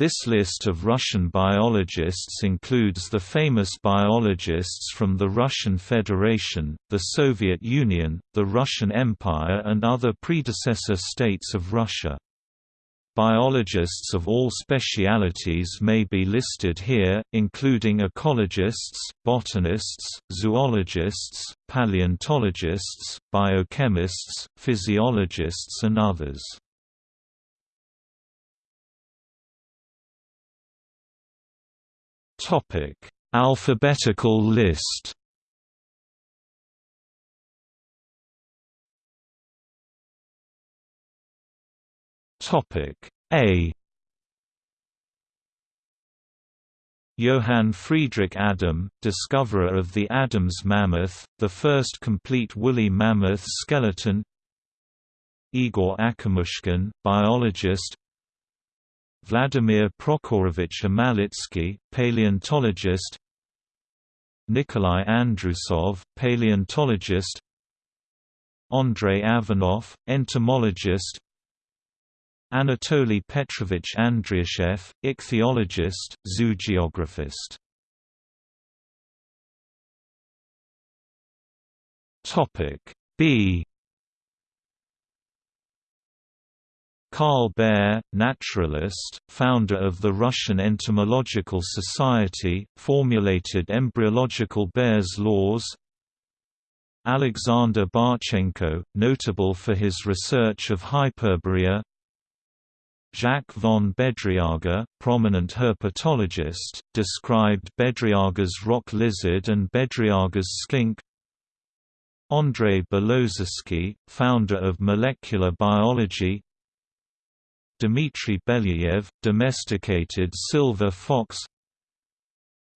This list of Russian biologists includes the famous biologists from the Russian Federation, the Soviet Union, the Russian Empire and other predecessor states of Russia. Biologists of all specialities may be listed here, including ecologists, botanists, zoologists, paleontologists, biochemists, physiologists and others. Topic: Alphabetical list. Topic A. Johann Friedrich Adam, discoverer of the Adams mammoth, the first complete woolly mammoth skeleton. Igor Akimushkin, biologist, Vladimir Prokhorovich Amalitsky, paleontologist Nikolai Andrusov, paleontologist Andrei Avanov, entomologist Anatoly Petrovich Andriashev, ichthyologist, zoogeographist. B Karl Baer, naturalist, founder of the Russian Entomological Society, formulated embryological Baer's laws. Alexander Barchenko, notable for his research of Hyperborea. Jacques von Bedriaga, prominent herpetologist, described Bedriaga's rock lizard and Bedriaga's skink. Andrei Belozersky, founder of molecular biology Dmitry Belyayev, domesticated silver fox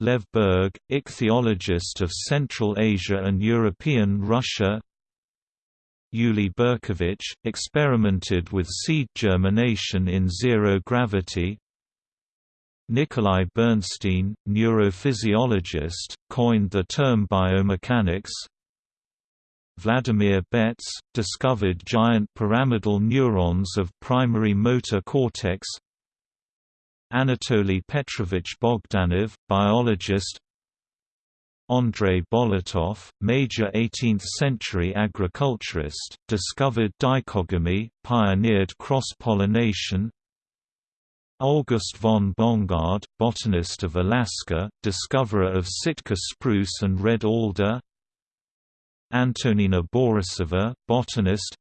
Lev Berg, ichthyologist of Central Asia and European Russia Yuli Berkovich, experimented with seed germination in zero gravity Nikolai Bernstein, neurophysiologist, coined the term biomechanics Vladimir Betz, discovered giant pyramidal neurons of primary motor cortex. Anatoly Petrovich Bogdanov, biologist. Andrei Bolotov, major 18th-century agriculturist, discovered dichogamy, pioneered cross-pollination. August von Bongard, botanist of Alaska, discoverer of Sitka spruce and red alder Antonina Borisova, botanist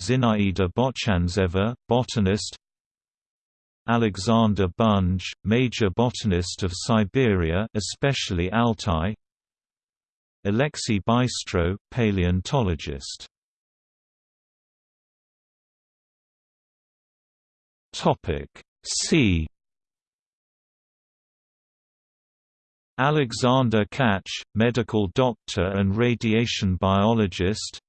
Zinaida Botchanzeva, botanist Alexander Bunge, major botanist of Siberia especially Altai Alexei Bystrow, paleontologist. C Alexander Katch, medical doctor and radiation biologist.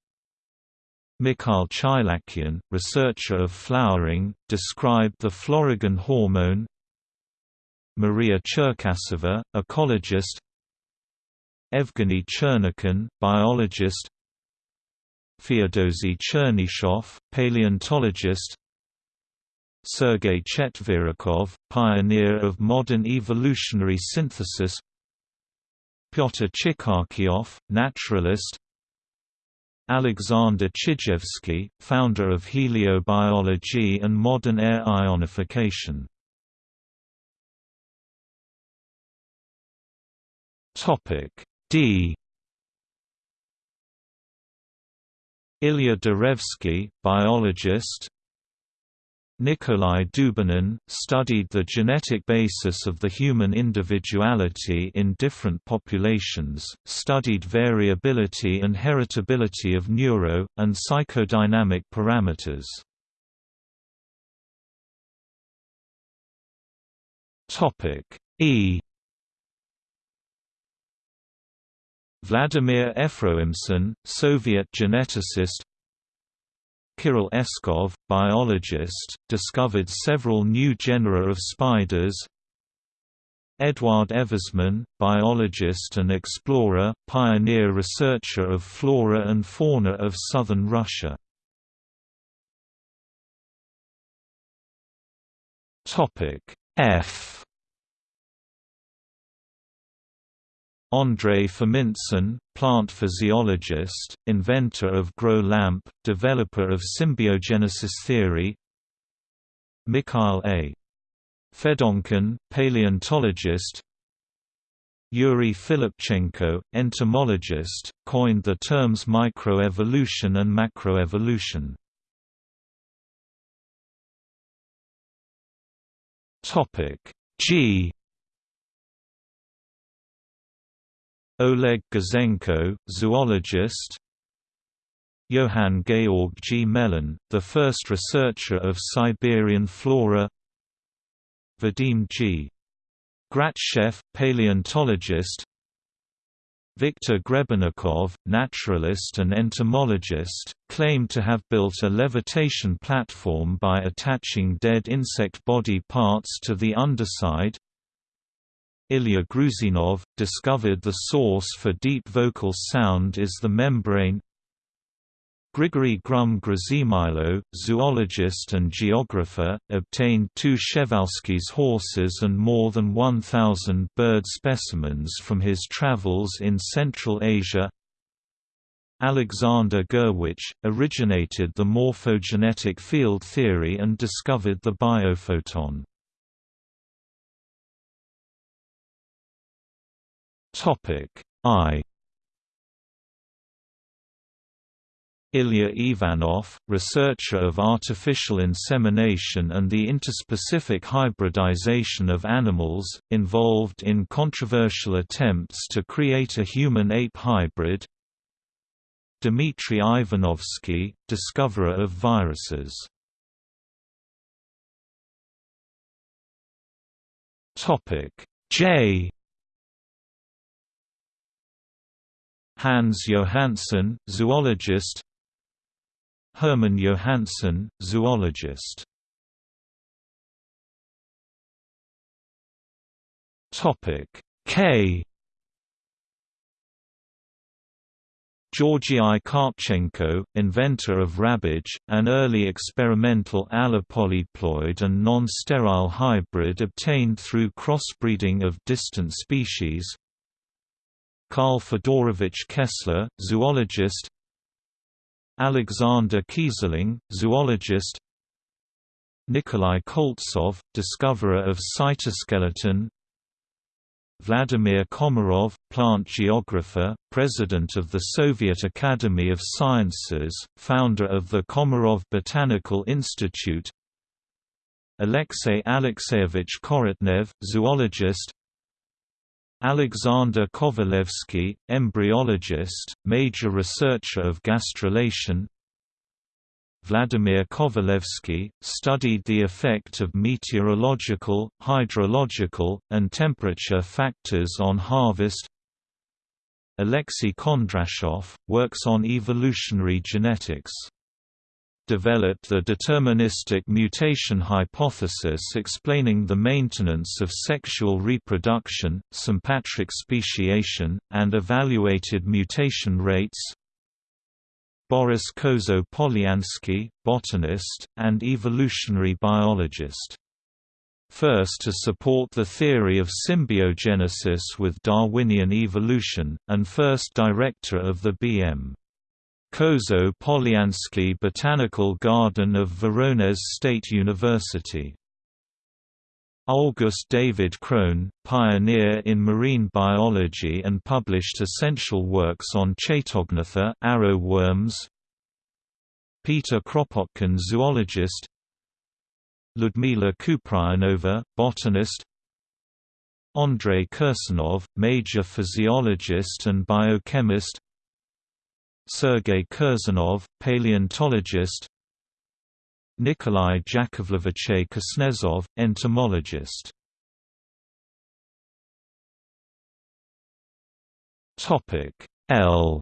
Mikhail Chailakhyan, researcher of flowering, described the florigen hormone. Maria Cherkasova, ecologist. Evgeny Chernykin, biologist. Feodozy Chernyshov, paleontologist. Sergei Chetverikov, pioneer of modern evolutionary synthesis Pyotr Chikharkiov, naturalist. Alexander Chijevsky, founder of heliobiology and modern air ionification. Topic D. Ilya Darevsky, biologist Nikolai Dubinin, studied the genetic basis of the human individuality in different populations, studied variability and heritability of neuro, and psychodynamic parameters. E Vladimir Efroimson, Soviet geneticist Kirill Eskov, biologist, discovered several new genera of spiders. Eduard Eversman, biologist and explorer, pioneer researcher of flora and fauna of southern Russia. F Andrei Famintsyn, plant physiologist, inventor of grow lamp, developer of symbiogenesis theory Mikhail A. Fedonkin, paleontologist Yuri Filipchenko, entomologist, coined the terms microevolution and macroevolution. G Oleg Gouzenko, zoologist Johann Georg Gmelin, the first researcher of Siberian flora Vadim G. Gratchev, paleontologist Viktor Grebennikov, naturalist and entomologist, claimed to have built a levitation platform by attaching dead insect body parts to the underside Ilya Gruzinov, discovered the source for deep vocal sound is the membrane Grigory Grum-Grshimailo, zoologist and geographer, obtained two Przewalski's horses and more than 1,000 bird specimens from his travels in Central Asia Alexander Gurwitch, originated the morphogenetic field theory and discovered the biophoton. Topic I. Ilya Ivanov, researcher of artificial insemination and the interspecific hybridization of animals, involved in controversial attempts to create a human-ape hybrid. Dmitry Ivanovsky, discoverer of viruses. J Hans Johansson, zoologist. Hermann Johansson, zoologist. K. Georgii Karpechenko, inventor of Rabbage, an early experimental allopolyploid and non-sterile hybrid obtained through crossbreeding of distant species Karl Fedorovich Kessler, zoologist Alexander Keyserling, zoologist Nikolai Koltsov, discoverer of cytoskeleton Vladimir Komarov, plant geographer, president of the Soviet Academy of Sciences, founder of the Komarov Botanical Institute Alexey Alexeyevich Korotnev, zoologist Alexander Kovalevsky, embryologist, major researcher of gastrulation. Vladimir Kovalevsky, studied the effect of meteorological, hydrological, and temperature factors on harvest. Alexei Kondrashov, works on evolutionary genetics developed the deterministic mutation hypothesis explaining the maintenance of sexual reproduction, sympatric speciation, and evaluated mutation rates. Boris Kozo-Polyansky, botanist, and evolutionary biologist. First to support the theory of symbiogenesis with Darwinian evolution, and first director of the B.M. Kozo Polyansky Botanical Garden of Voronezh State University. August David Krohn, pioneer in marine biology and published essential works on Chaetognatha arrow worms. Peter Kropotkin zoologist Ludmila Kupriyanova, botanist Andrei Kursanov, major physiologist and biochemist Sergei Kurzanov, paleontologist Nikolai Yakovlevich Kuznetsov, entomologist L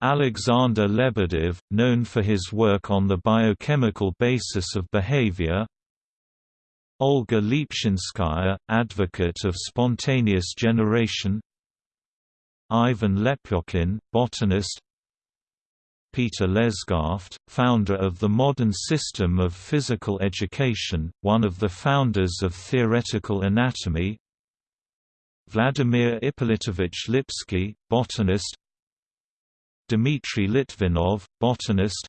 Alexander Lebedev, known for his work on the biochemical basis of behavior Olga Lepeshinskaya, advocate of spontaneous generation Ivan Lepiokin, botanist. Peter Lesgaft, founder of the modern system of physical education, one of the founders of theoretical anatomy. Vladimir Ippolitovich Lipsky, botanist. Dmitry Litvinov, botanist.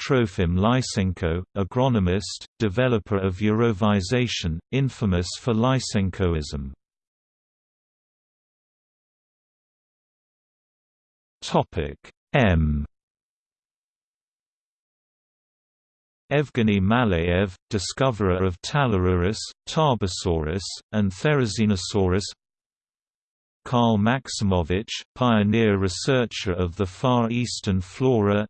Trofim Lysenko, agronomist, developer of jarovization, infamous for Lysenkoism. M. Evgeny Malayev, discoverer of Talarurus, Tarbosaurus, and Therizinosaurus. Karl Maximovich, pioneer researcher of the Far Eastern flora.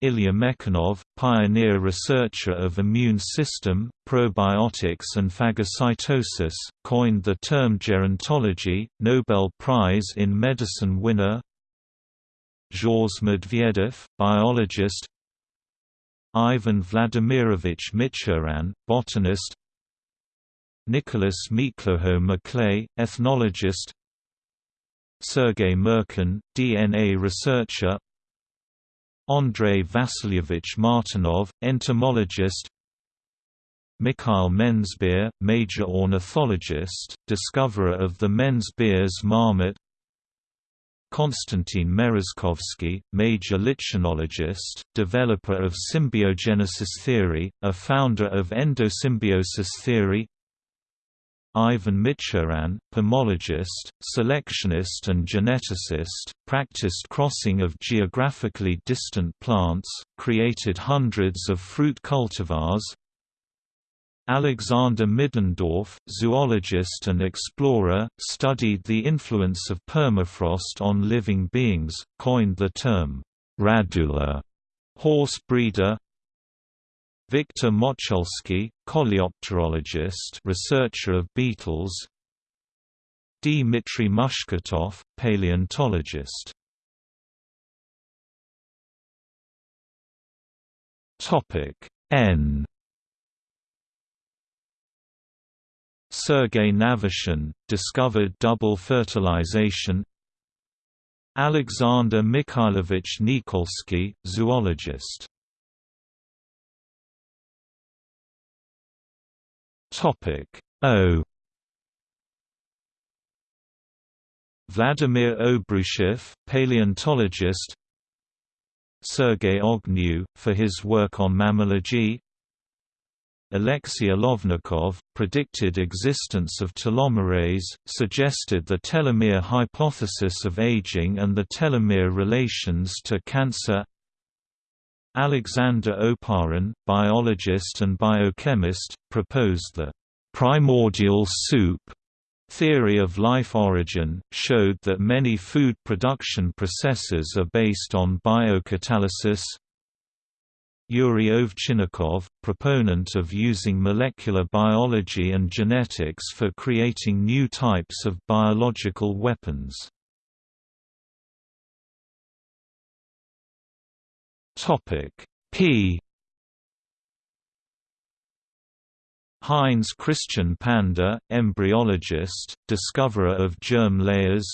Ilya Mechnikov, pioneer researcher of immune system, probiotics and phagocytosis, coined the term gerontology, Nobel Prize in Medicine winner Georges Medvedev, biologist Ivan Vladimirovich Michurin, botanist Nicholas Miklouho-Maclay, ethnologist Sergei Mirkin, DNA researcher Andrei Vasilyevich Martinov, entomologist Mikhail Menzbier, major ornithologist, discoverer of the Menzbier's marmot Konstantin Merezkovsky, major lichenologist, developer of symbiogenesis theory, a founder of endosymbiosis theory Ivan Michurin, pomologist, selectionist and geneticist, practiced crossing of geographically distant plants, created hundreds of fruit cultivars, Alexander Middendorf, zoologist and explorer, studied the influence of permafrost on living beings, coined the term, radula, horse breeder, Victor Motschulsky, coleopterologist researcher of beetles. Dmitry Mushkatov, paleontologist. N Sergei Navashin, discovered double fertilization. Alexander Mikhailovich Nikolsky, zoologist. O. Vladimir Obruchev, paleontologist. Sergei Ognev, for his work on mammalogy Alexei Olovnikov, predicted existence of telomerase, suggested the telomere hypothesis of aging and the telomere relations to cancer Alexander Oparin, biologist and biochemist, proposed the primordial soup theory of life origin, showed that many food production processes are based on biocatalysis. Yuri Ovchinnikov, proponent of using molecular biology and genetics for creating new types of biological weapons. P Heinz Christian Pander, embryologist, discoverer of germ layers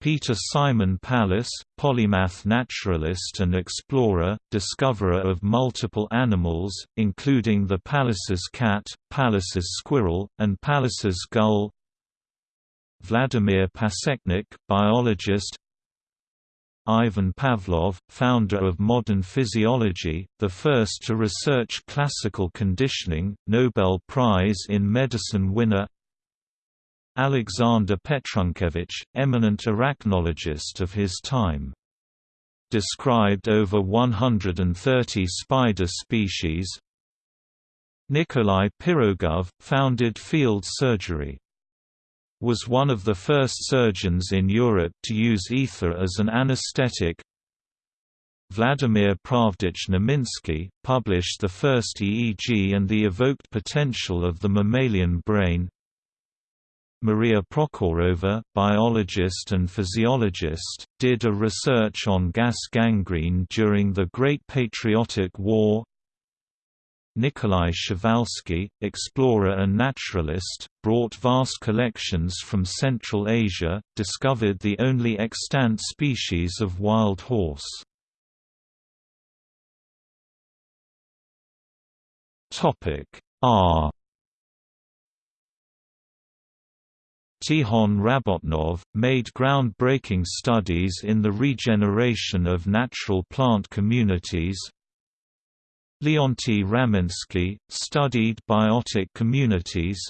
Peter Simon Pallas, polymath naturalist and explorer, discoverer of multiple animals, including the Pallas's cat, Pallas's squirrel, and Pallas's gull. Vladimir Pasechnik, biologist. Ivan Pavlov, founder of modern physiology, the first to research classical conditioning, Nobel Prize in Medicine winner Alexander Petrunkevich, eminent arachnologist of his time. Described over 130 spider species Nikolai Pirogov, founded field surgery was one of the first surgeons in Europe to use ether as an anesthetic. Vladimir Pravdich-Neminsky, published the first EEG and the evoked potential of the mammalian brain. Maria Prokhorova, biologist and physiologist, did a research on gas gangrene during the Great Patriotic War. Nikolai Przewalski, explorer and naturalist, brought vast collections from Central Asia, discovered the only extant species of wild horse. R Tihon Rabotnov, made groundbreaking studies in the regeneration of natural plant communities, Leonty Ramensky, studied biotic communities.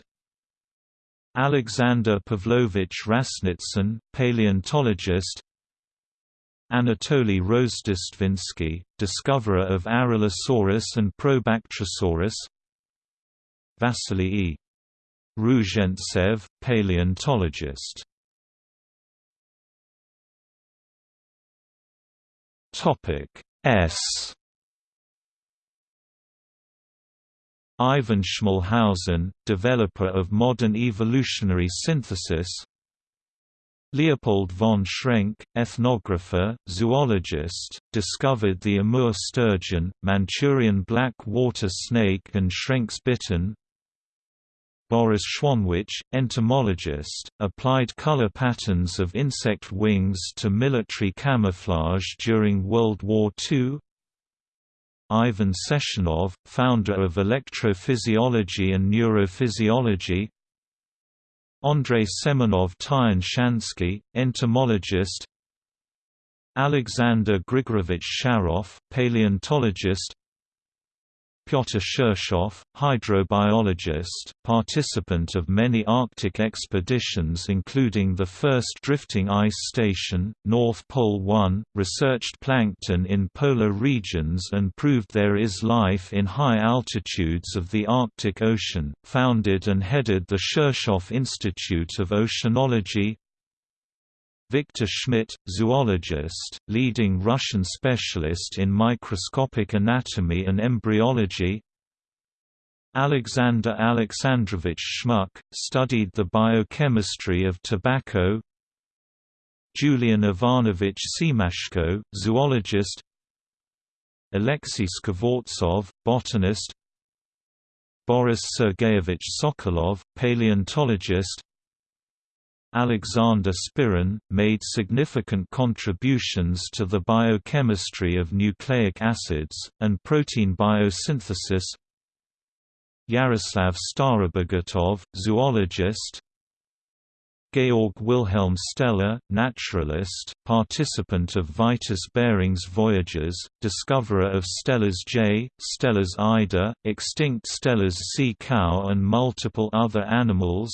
Alexander Pavlovich Rasnitsyn, paleontologist. Anatoly Rozhdestvensky, discoverer of Aralosaurus and Probactrosaurus. Vasily E. Ruzhentsev, paleontologist. S. Ivan Schmalhausen, developer of modern evolutionary synthesis. Leopold von Schrenck, ethnographer, zoologist, discovered the Amur sturgeon, Manchurian black water snake and Schrenck's bittern Boris Schwanwitsch, entomologist, applied color patterns of insect wings to military camouflage during World War II Ivan Sechenov, founder of electrophysiology and neurophysiology. Andrei Semenov-Tyan-Shansky, entomologist. Alexander Grigorovich Sharov, paleontologist Pyotr Shirshov, hydrobiologist, participant of many Arctic expeditions including the first drifting ice station, North Pole 1, researched plankton in polar regions and proved there is life in high altitudes of the Arctic Ocean, founded and headed the Shirshov Institute of Oceanology, Victor Schmidt, zoologist, leading Russian specialist in microscopic anatomy and embryology. Alexander Alexandrovich Schmuck, studied the biochemistry of tobacco. Julian Ivanovich Semashko, zoologist. Alexei Skvortsov, botanist. Boris Sergeyevich Sokolov, paleontologist Alexander Spirin, made significant contributions to the biochemistry of nucleic acids, and protein biosynthesis. Yaroslav Starobogatov, zoologist. Georg Wilhelm Steller, naturalist, participant of Vitus Bering's voyages, discoverer of Steller's jay, Steller's eider, extinct Steller's sea cow and multiple other animals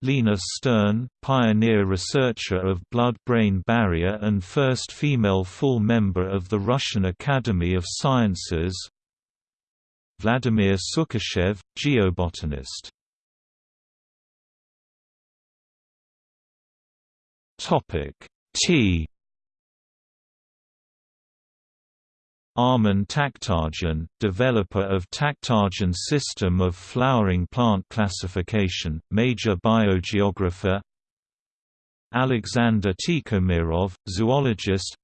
Lina Stern, pioneer researcher of blood-brain barrier and first female full member of the Russian Academy of Sciences. Vladimir Sukachev, geobotanist. T Armen Takhtajan, developer of Takhtajan system of flowering plant classification, major biogeographer. Alexander Tikhomirov, zoologist.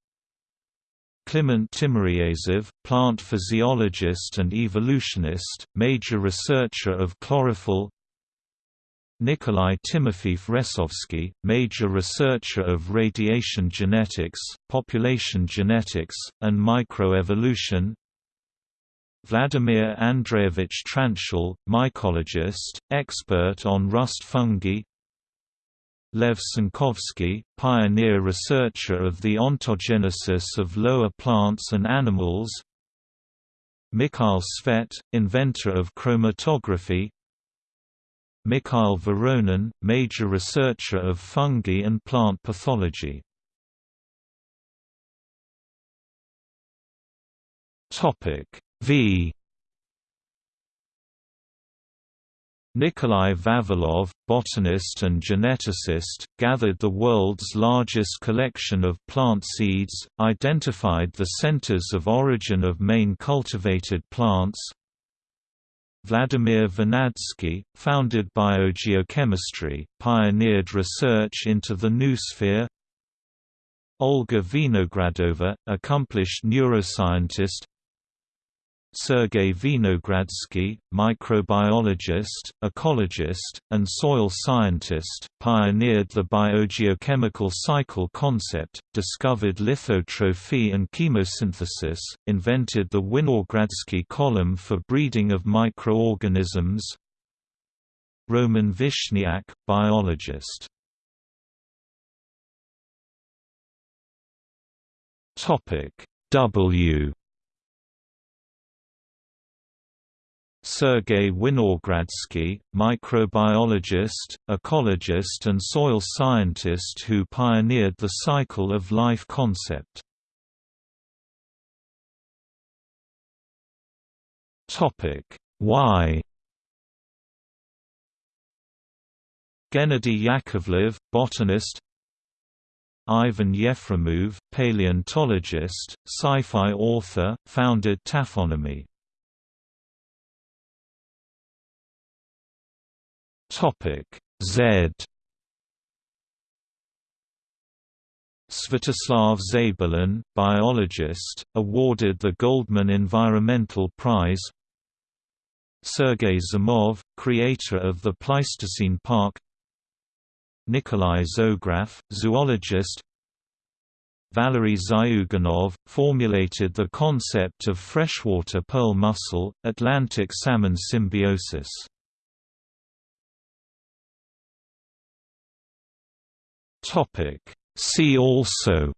Kliment Timofeyev, plant physiologist and evolutionist, major researcher of chlorophyll Nikolai Timofeev-Ressovsky, major researcher of radiation genetics, population genetics, and microevolution. Vladimir Andreevich Tranzschel, mycologist, expert on rust fungi. Lev Tsenkovsky, pioneer researcher of the ontogenesis of lower plants and animals. Mikhail Tsvet, inventor of chromatography Mikhail Voronin, major researcher of fungi and plant pathology. V Nikolai Vavilov, botanist and geneticist, gathered the world's largest collection of plant seeds, identified the centers of origin of main cultivated plants, Vladimir Vernadsky, founded biogeochemistry, pioneered research into the noosphere Olga Vinogradova, accomplished neuroscientist Sergei Vinogradsky, microbiologist, ecologist, and soil scientist, pioneered the biogeochemical cycle concept, discovered lithotrophy and chemosynthesis, invented the Winogradsky column for breeding of microorganisms. Roman Vishniak, biologist Topic W Sergei Winogradsky, microbiologist, ecologist and soil scientist who pioneered the cycle of life concept. Why Gennady Yakovlev, botanist Ivan Yefremov, paleontologist, sci-fi author, founded taphonomy. Topic Z. Svetoslav Zabelin, biologist, awarded the Goldman Environmental Prize. Sergei Zimov, creator of the Pleistocene Park. Nikolai Zograf, zoologist. Valery Zyuganov, formulated the concept of freshwater pearl mussel, Atlantic salmon symbiosis. See also